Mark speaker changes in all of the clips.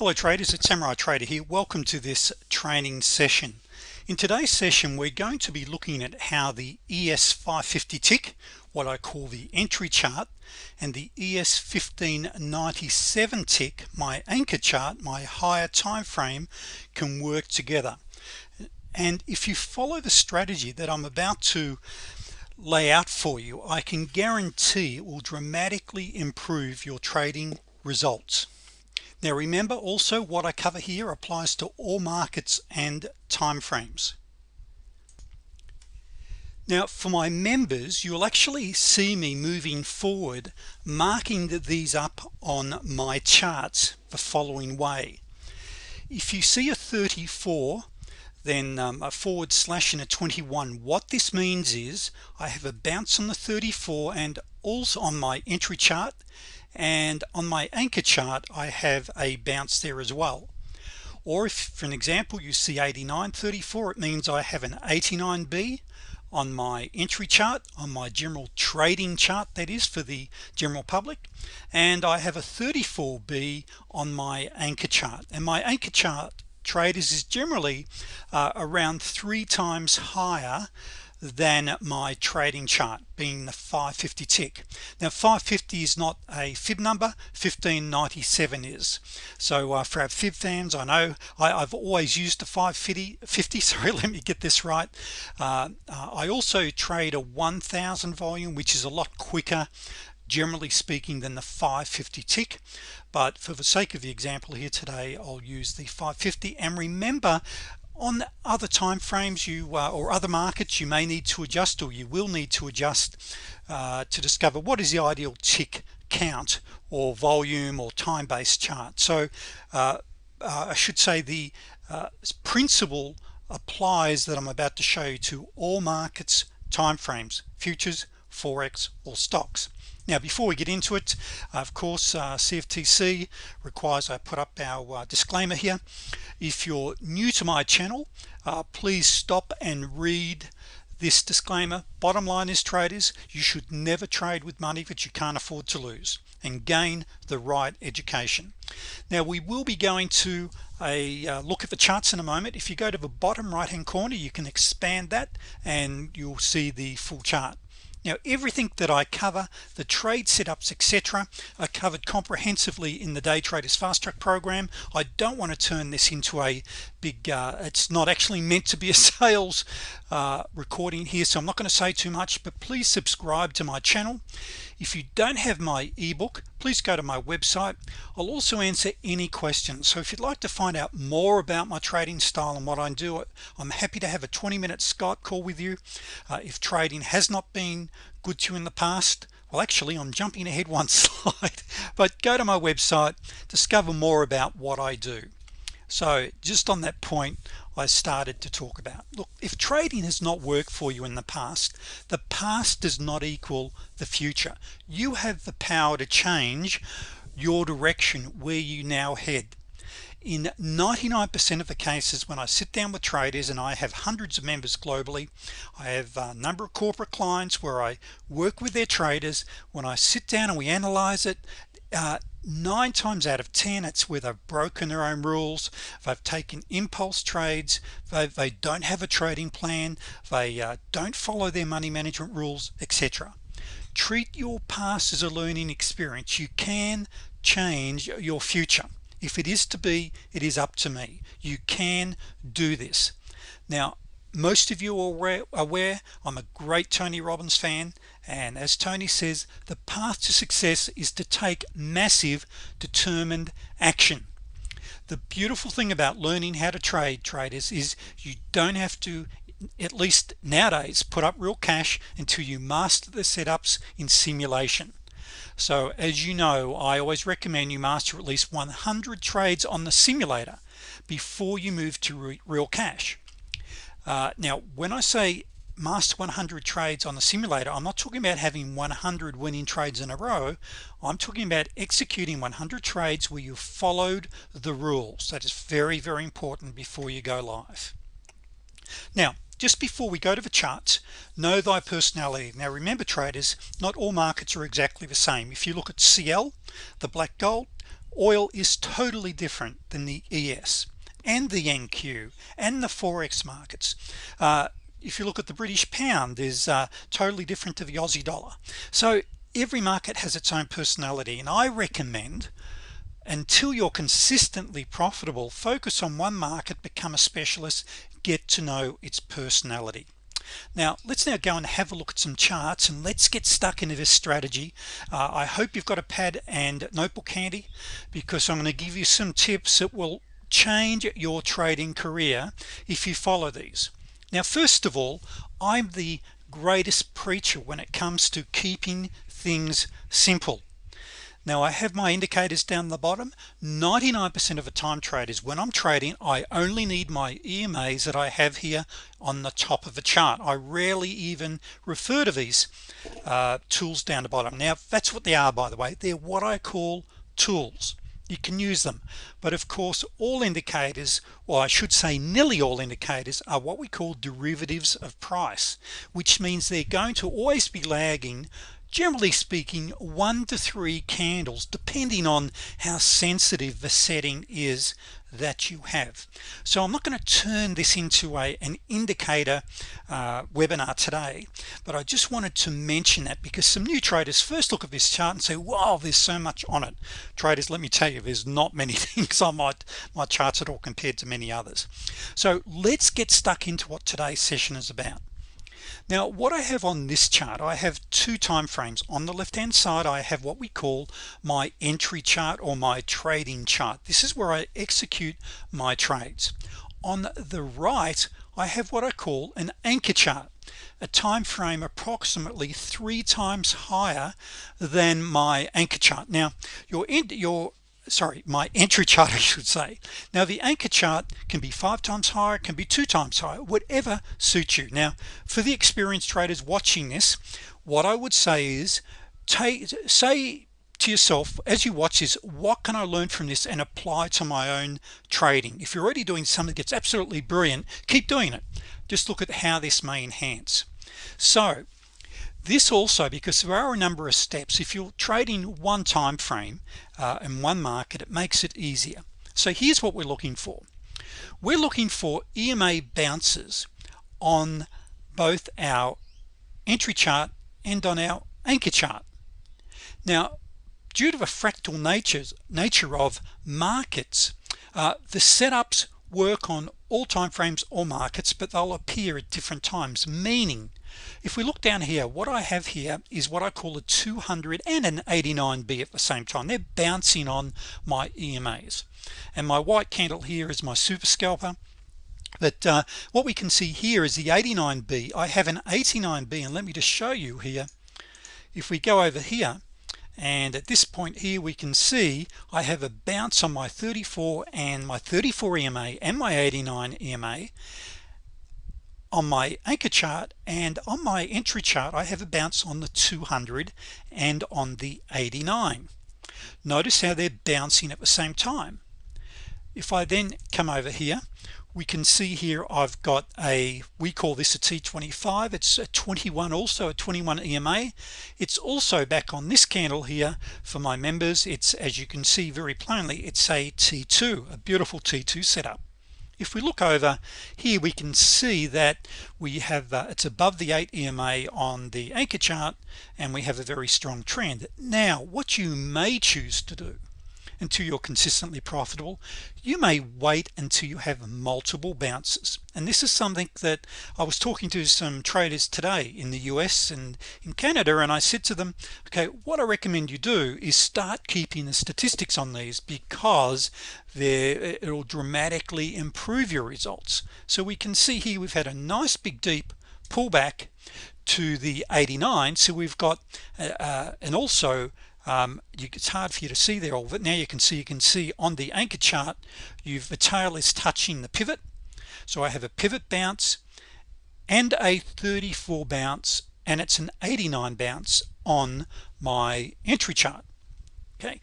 Speaker 1: hello traders it's Samurai Trader here. Welcome to this training session. In today's session we're going to be looking at how the ES 550 tick what I call the entry chart and the ES 1597 tick my anchor chart my higher time frame can work together. And if you follow the strategy that I'm about to lay out for you I can guarantee it will dramatically improve your trading results now remember also what I cover here applies to all markets and time frames now for my members you'll actually see me moving forward marking these up on my charts the following way. If you see a 34 then um, a forward slash and a 21 what this means is I have a bounce on the 34 and also on my entry chart and on my anchor chart I have a bounce there as well. Or if for an example you see 89.34 it means I have an 89b on my entry chart on my general trading chart that is for the general public and I have a 34b on my anchor chart. And my anchor chart traders is generally uh, around three times higher than my trading chart being the 550 tick. Now 550 is not a fib number 1597 is. So uh, for our fib fans I know I, have always used the 550 50 sorry let me get this right. Uh, uh, I also trade a 1000 volume which is a lot quicker generally speaking than the 550 tick. But for the sake of the example here today I'll use the 550 and remember on other time frames you uh, or other markets you may need to adjust or you will need to adjust uh, to discover what is the ideal tick count or volume or time-based chart. So uh, uh I should say the uh, principle applies that I'm about to show you to all markets time frames futures forex or stocks now before we get into it of course uh, CFTC requires I put up our uh, disclaimer here. If you're new to my channel uh, please stop and read this disclaimer. Bottom line is traders you should never trade with money that you can't afford to lose and gain the right education. Now we will be going to a uh, look at the charts in a moment. If you go to the bottom right hand corner you can expand that and you'll see the full chart now everything that I cover the trade setups etc are covered comprehensively in the day traders fast track program. I don't want to turn this into a big uh, it's not actually meant to be a sales uh, recording here so I'm not going to say too much but please subscribe to my channel if you don't have my ebook please go to my website. I'll also answer any questions. So if you'd like to find out more about my trading style and what I do I'm happy to have a 20-minute Skype call with you. Uh, if trading has not been good to you in the past well actually I'm jumping ahead one slide. But go to my website discover more about what I do. So just on that point I started to talk about. Look if trading has not worked for you in the past the past does not equal the future. You have the power to change your direction where you now head. In 99% of the cases when I sit down with traders and I have hundreds of members globally I have a number of corporate clients where I work with their traders. When I sit down and we analyze it uh, nine times out of ten it's where they've broken their own rules. They've taken impulse trades they, they don't have a trading plan they uh, don't follow their money management rules etc treat your past as a learning experience. You can change your future. If it is to be it is up to me. You can do this. Now most of you are aware I'm a great Tony Robbins fan and as Tony says the path to success is to take massive determined action. The beautiful thing about learning how to trade traders is you don't have to at least nowadays put up real cash until you master the setups in simulation. So as you know I always recommend you master at least 100 trades on the simulator before you move to re real cash. Uh, now when I say master 100 trades on the simulator I'm not talking about having 100 winning trades in a row. I'm talking about executing 100 trades where you followed the rules. That is very very important before you go live. Now just before we go to the charts know thy personality. Now remember traders not all markets are exactly the same. If you look at CL the black gold oil is totally different than the ES and the NQ and the Forex markets. Uh, if you look at the British pound is uh, totally different to the Aussie dollar. So every market has its own personality and I recommend until you're consistently profitable focus on one market become a specialist get to know its personality. Now let's now go and have a look at some charts and let's get stuck into this strategy. Uh, I hope you've got a pad and notebook handy because I'm going to give you some tips that will change your trading career if you follow these now first of all I'm the greatest preacher when it comes to keeping things simple. Now I have my indicators down the bottom. 99% of the time traders when I'm trading I only need my EMAs that I have here on the top of the chart. I rarely even refer to these uh, tools down the bottom. Now that's what they are by the way. They're what I call tools you can use them. But of course all indicators or I should say nearly all indicators are what we call derivatives of price which means they're going to always be lagging generally speaking one to three candles depending on how sensitive the setting is that you have. So I'm not going to turn this into a an indicator uh, webinar today but I just wanted to mention that because some new traders first look at this chart and say wow there's so much on it. Traders let me tell you there's not many things on my my charts at all compared to many others. So let's get stuck into what today's session is about now what I have on this chart I have two time frames. On the left hand side I have what we call my entry chart or my trading chart. This is where I execute my trades. On the right I have what I call an anchor chart a time frame approximately three times higher than my anchor chart. Now your your sorry my entry chart I should say. Now the anchor chart can be five times higher can be two times higher whatever suits you. Now for the experienced traders watching this what I would say is take say to yourself as you watch this what can I learn from this and apply to my own trading? If you're already doing something that's absolutely brilliant keep doing it. Just look at how this may enhance. So this also because there are a number of steps. If you're trading one time frame uh, in one market it makes it easier. So here's what we're looking for. We're looking for EMA bounces on both our entry chart and on our anchor chart. Now due to the fractal natures nature of markets uh, the setups work on all time frames or markets but they'll appear at different times. Meaning if we look down here what I have here is what I call a 200 and an 89b at the same time. They're bouncing on my EMAs and my white candle here is my super scalper. But uh, what we can see here is the 89b I have an 89b and let me just show you here. If we go over here and at this point here we can see I have a bounce on my 34 and my 34 EMA and my 89 EMA on my anchor chart and on my entry chart I have a bounce on the 200 and on the 89 notice how they're bouncing at the same time. If I then come over here we can see here I've got a we call this a t25 it's a 21 also a 21 EMA it's also back on this candle here for my members. It's as you can see very plainly it's a t2 a beautiful t2 setup. If we look over here we can see that we have uh, it's above the 8 EMA on the anchor chart and we have a very strong trend. Now what you may choose to do until you're consistently profitable. You may wait until you have multiple bounces. And this is something that I was talking to some traders today in the US and in Canada and I said to them okay what I recommend you do is start keeping the statistics on these because there it'll dramatically improve your results. So we can see here we've had a nice big deep pullback to the 89 so we've got uh, uh and also um, you, it's hard for you to see there all but now you can see you can see on the anchor chart you've the tail is touching the pivot. So I have a pivot bounce and a 34 bounce and it's an 89 bounce on my entry chart. Okay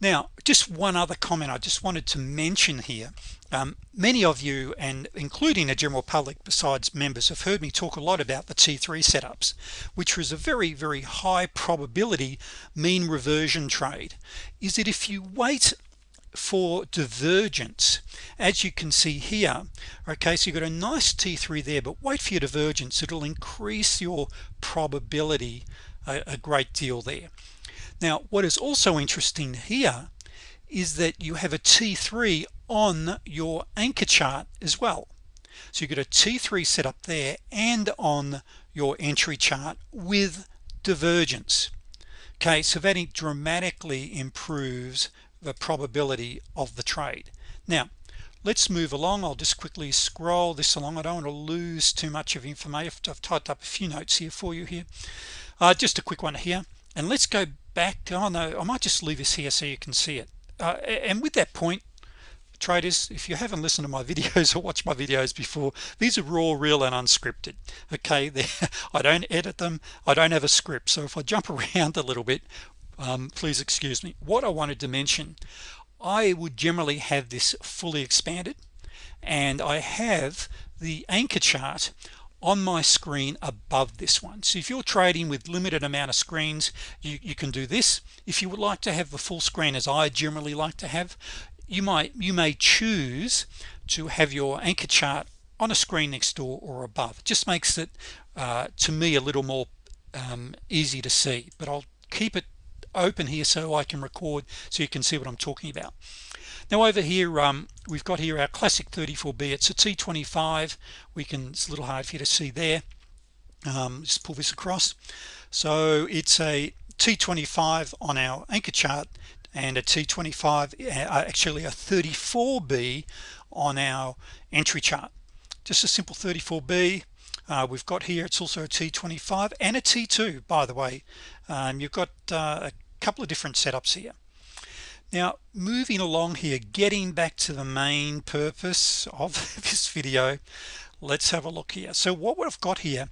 Speaker 1: now just one other comment I just wanted to mention here. Um, many of you and including the general public besides members have heard me talk a lot about the t3 setups which was a very very high probability mean reversion trade. Is that if you wait for divergence as you can see here okay so you've got a nice t3 there but wait for your divergence it'll increase your probability a, a great deal there now what is also interesting here is that you have a t3 on your anchor chart as well. So you get a t3 set up there and on your entry chart with divergence. Okay so that dramatically improves the probability of the trade. Now let's move along. I'll just quickly scroll this along. I don't want to lose too much of information I've typed up a few notes here for you here. Uh, just a quick one here and let's go back. Oh no I might just leave this here so you can see it. Uh, and with that point traders if you haven't listened to my videos or watched my videos before these are raw real and unscripted. Okay there I don't edit them. I don't have a script. So if I jump around a little bit um, please excuse me. What I wanted to mention I would generally have this fully expanded and I have the anchor chart on my screen above this one. So if you're trading with limited amount of screens you, you can do this. If you would like to have the full screen as I generally like to have you might you may choose to have your anchor chart on a screen next door or above. It just makes it uh, to me a little more um, easy to see but I'll keep it open here so I can record so you can see what I'm talking about now over here um, we've got here our classic 34b it's a t25 we can it's a little hard for you to see there. Um, just pull this across. So it's a t25 on our anchor chart and a t25 uh, actually a 34b on our entry chart. Just a simple 34b uh, we've got here it's also a t25 and a t2 by the way. Um, you've got uh, a couple of different setups here now moving along here getting back to the main purpose of this video let's have a look here. So what we've got here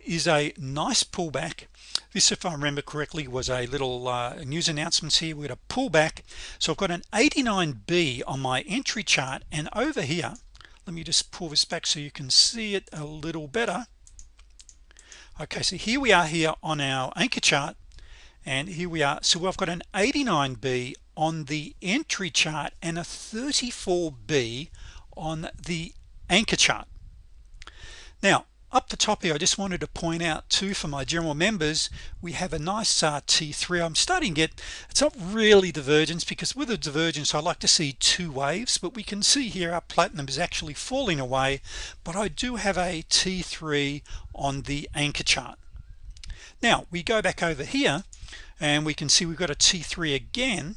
Speaker 1: is a nice pullback. This if I remember correctly was a little uh, news announcements here. We got a pullback. So I've got an 89b on my entry chart and over here let me just pull this back so you can see it a little better. Okay so here we are here on our anchor chart and here we are. So I've got an 89b on the entry chart and a 34b on the anchor chart. Now up the top here I just wanted to point out too for my general members we have a nice uh, t3 I'm starting get it's not really divergence because with a divergence I like to see two waves but we can see here our platinum is actually falling away but I do have a t3 on the anchor chart. Now we go back over here and we can see we've got a t3 again.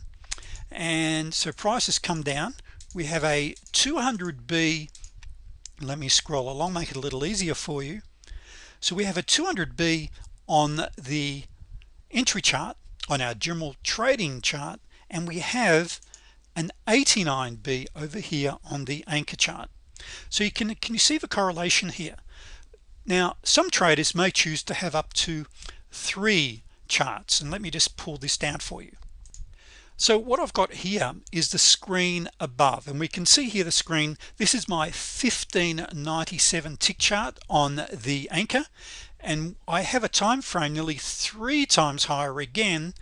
Speaker 1: And so prices come down. We have a 200b let me scroll along make it a little easier for you. So we have a 200b on the entry chart on our general trading chart and we have an 89b over here on the anchor chart. So you can can you see the correlation here? Now some traders may choose to have up to three charts and let me just pull this down for you. So what I've got here is the screen above and we can see here the screen. This is my 1597 tick chart on the anchor and I have a time frame nearly three times higher again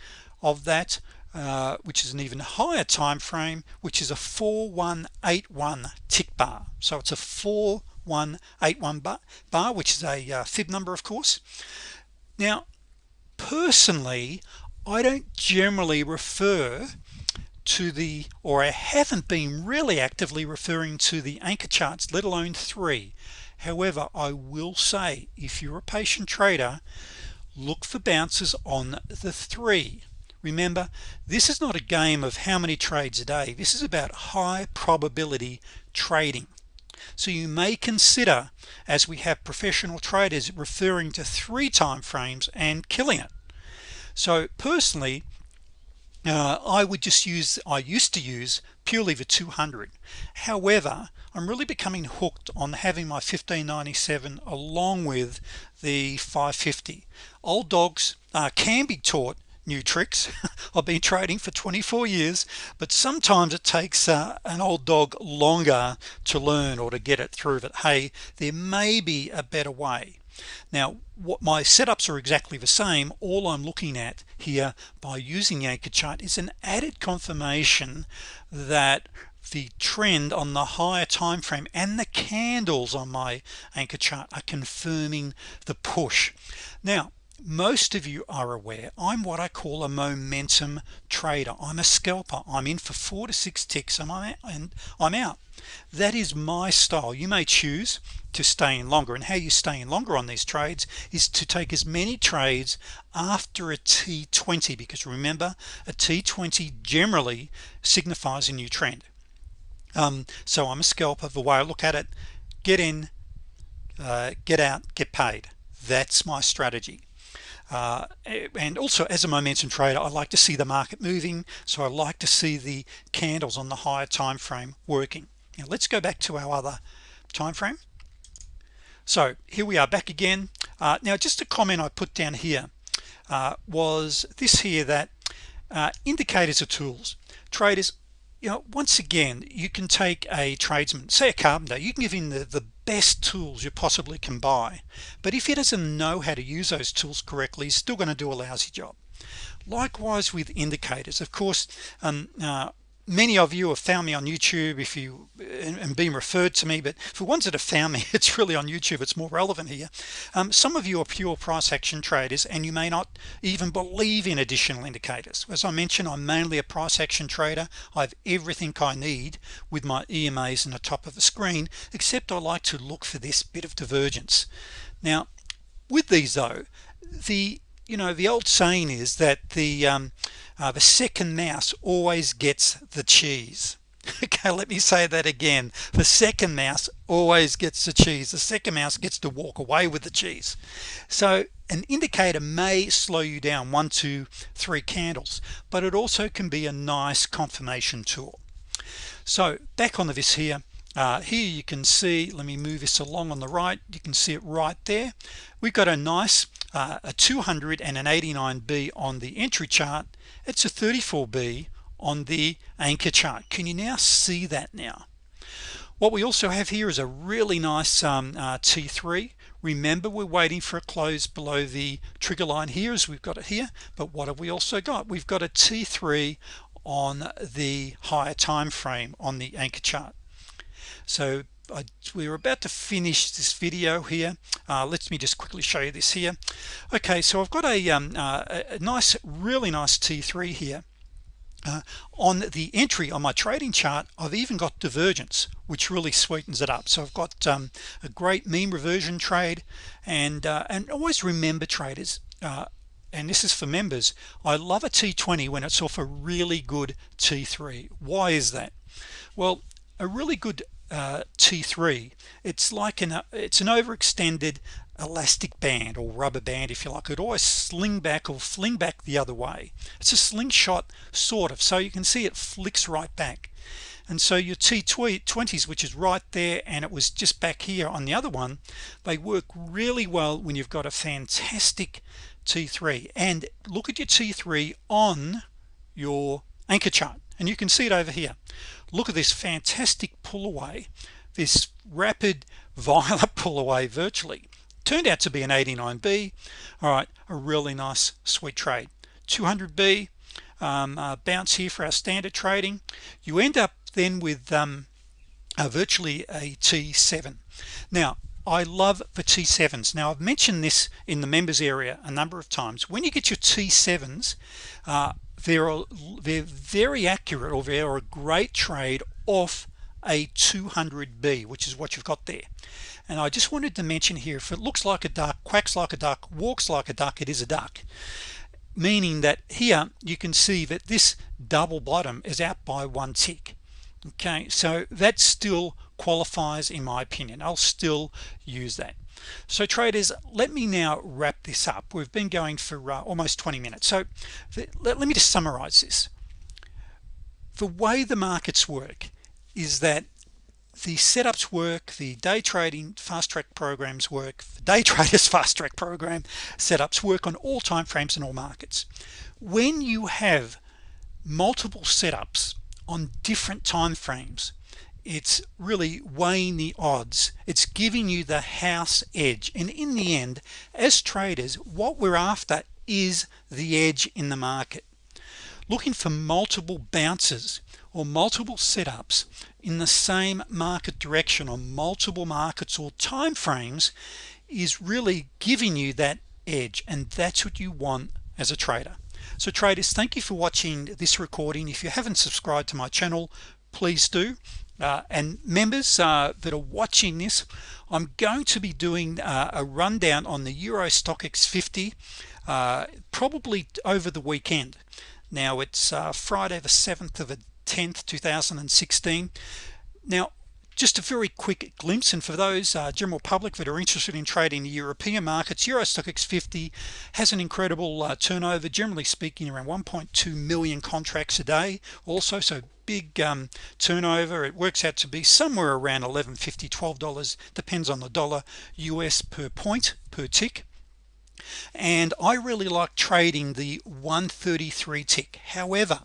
Speaker 1: of that uh, which is an even higher time frame which is a 4181 tick bar. So it's a 4181 bar, bar which is a uh, fib number of course. Now personally I don't generally refer to the or I haven't been really actively referring to the anchor charts let alone three. However I will say if you're a patient trader look for bounces on the three. Remember this is not a game of how many trades a day. This is about high probability trading so you may consider as we have professional traders referring to three time frames and killing it. So personally uh, I would just use I used to use purely the 200 however I'm really becoming hooked on having my 1597 along with the 550 old dogs uh, can be taught new tricks. I've been trading for 24 years but sometimes it takes uh, an old dog longer to learn or to get it through. But hey there may be a better way. Now what my setups are exactly the same. All I'm looking at here by using anchor chart is an added confirmation that the trend on the higher time frame and the candles on my anchor chart are confirming the push. Now most of you are aware I'm what I call a momentum trader. I'm a scalper. I'm in for four to six ticks and I'm, and I'm out. That is my style. You may choose to stay in longer and how you stay in longer on these trades is to take as many trades after a t20 because remember a t20 generally signifies a new trend. Um, so I'm a scalper. The way I look at it get in uh, get out get paid. That's my strategy uh, and also as a momentum trader I like to see the market moving so I like to see the candles on the higher time frame working. Now let's go back to our other time frame. So here we are back again. Uh, now just a comment I put down here uh, was this here that uh, indicators are tools. Traders you know once again you can take a tradesman say a carpenter you can give him the, the best tools you possibly can buy. But if he doesn't know how to use those tools correctly he's still going to do a lousy job. Likewise with indicators. Of course um, uh, many of you have found me on YouTube if you and, and been referred to me but for ones that have found me it's really on YouTube. It's more relevant here. Um, some of you are pure price action traders and you may not even believe in additional indicators. As I mentioned I'm mainly a price action trader. I have everything I need with my EMAs in the top of the screen except I like to look for this bit of divergence. Now with these though the you know the old saying is that the um, uh, the second mouse always gets the cheese. Okay let me say that again. The second mouse always gets the cheese. The second mouse gets to walk away with the cheese. So an indicator may slow you down one two three candles but it also can be a nice confirmation tool. So back on the vis here uh, here you can see let me move this along on the right. You can see it right there. We've got a nice uh, a 200 and an 89b on the entry chart. It's a 34b on the anchor chart. Can you now see that now? What we also have here is a really nice um, uh, t3 remember we're waiting for a close below the trigger line here as we've got it here. But what have we also got? We've got a t3 on the higher time frame on the anchor chart so I, we're about to finish this video here. Uh, let me just quickly show you this here. Okay so I've got a, um, uh, a nice really nice t3 here uh, on the entry on my trading chart I've even got divergence which really sweetens it up. So I've got um, a great mean reversion trade and uh, and always remember traders uh, and this is for members I love a t20 when it's off a really good t3 why is that? Well a really good uh, T3 it's like an it's an overextended elastic band or rubber band if you like. It always sling back or fling back the other way. It's a slingshot sort of so you can see it flicks right back. And so your T20s which is right there and it was just back here on the other one they work really well when you've got a fantastic T3 and look at your T3 on your anchor chart and you can see it over here. Look at this fantastic pull away this rapid violent pull away virtually. Turned out to be an 89b all right a really nice sweet trade. 200b um, uh, bounce here for our standard trading. You end up then with um, uh, virtually a t7 now I love the t7s now I've mentioned this in the members area a number of times. When you get your t7s uh, they're they're very accurate or they're a great trade off a 200b which is what you've got there. And I just wanted to mention here if it looks like a duck quacks like a duck walks like a duck it is a duck. Meaning that here you can see that this double bottom is out by one tick. Okay so that's still qualifies in my opinion. I'll still use that. So traders let me now wrap this up. We've been going for uh, almost 20 minutes. So let, let me just summarize this. The way the markets work is that the setups work the day trading fast track programs work the day traders fast track program setups work on all time frames and all markets. When you have multiple setups on different time frames it's really weighing the odds. It's giving you the house edge. And in the end as traders what we're after is the edge in the market. Looking for multiple bounces or multiple setups in the same market direction on multiple markets or time frames is really giving you that edge and that's what you want as a trader. So traders thank you for watching this recording. If you haven't subscribed to my channel please do uh, and members uh, that are watching this I'm going to be doing uh, a rundown on the Euro StoxX 50 uh, probably over the weekend. Now it's uh, Friday the 7th of the 10th 2016 now just a very quick glimpse and for those uh, general public that are interested in trading the European markets Euro StoxX 50 has an incredible uh, turnover generally speaking around 1.2 million contracts a day also so big um, turnover. It works out to be somewhere around 11.50 $12 depends on the dollar US per point per tick. And I really like trading the 133 tick. However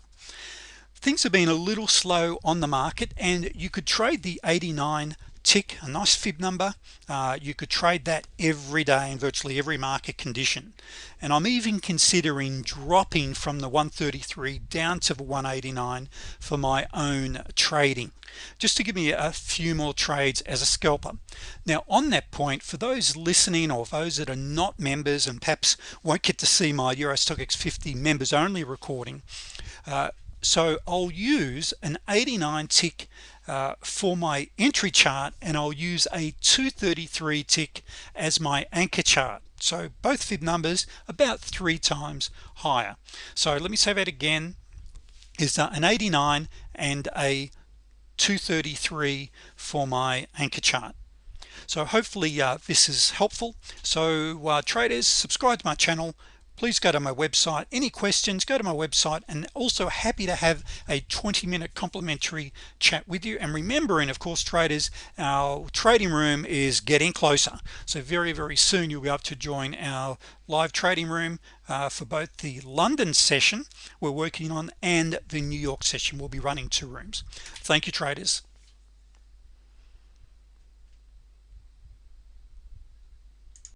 Speaker 1: things have been a little slow on the market and you could trade the 89 tick a nice fib number. Uh, you could trade that every day in virtually every market condition. And I'm even considering dropping from the 133 down to the 189 for my own trading. Just to give me a few more trades as a scalper. Now on that point for those listening or those that are not members and perhaps won't get to see my Euro StoxX 50 members only recording uh, so I'll use an 89 tick uh, for my entry chart and I'll use a 233 tick as my anchor chart. So both fib numbers about three times higher. So let me say that again. Is an 89 and a 233 for my anchor chart. So hopefully uh, this is helpful. So uh, traders subscribe to my channel please go to my website. Any questions go to my website. And also happy to have a 20-minute complimentary chat with you. And remembering of course traders our trading room is getting closer. So very very soon you'll be able to join our live trading room uh, for both the London session we're working on and the New York session we'll be running two rooms. Thank you traders